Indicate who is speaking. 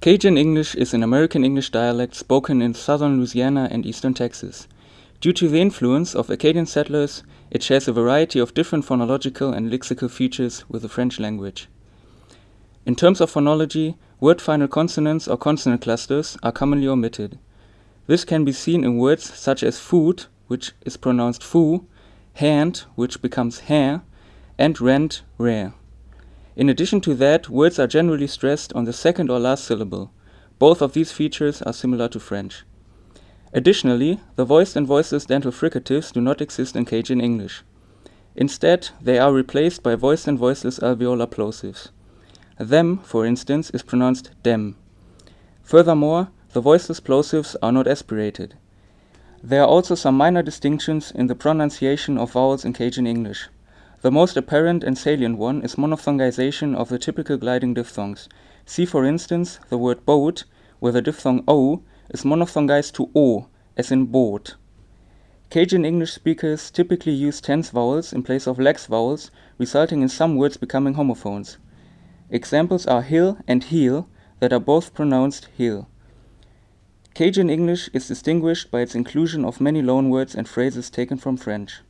Speaker 1: Cajun English is an American English dialect spoken in southern Louisiana and eastern Texas. Due to the influence of Acadian settlers, it shares a variety of different phonological and lexical features with the French language. In terms of phonology, word final consonants or consonant clusters are commonly omitted. This can be seen in words such as food, which is pronounced foo, hand, which becomes hair, and rent, rare. In addition to that, words are generally stressed on the second or last syllable. Both of these features are similar to French. Additionally, the voiced and voiceless dental fricatives do not exist in Cajun English. Instead, they are replaced by voiced and voiceless alveolar plosives. Them, for instance, is pronounced dem. Furthermore, the voiceless plosives are not aspirated. There are also some minor distinctions in the pronunciation of vowels in Cajun English. The most apparent and salient one is monophthongization of the typical gliding diphthongs. See for instance the word boat, where the diphthong o is monophthongized to o, as in boat. Cajun English speakers typically use tense vowels in place of lax vowels, resulting in some words becoming homophones. Examples are hill and heel that are both pronounced heel. Cajun English is distinguished by its inclusion of many loanwords and phrases taken from French.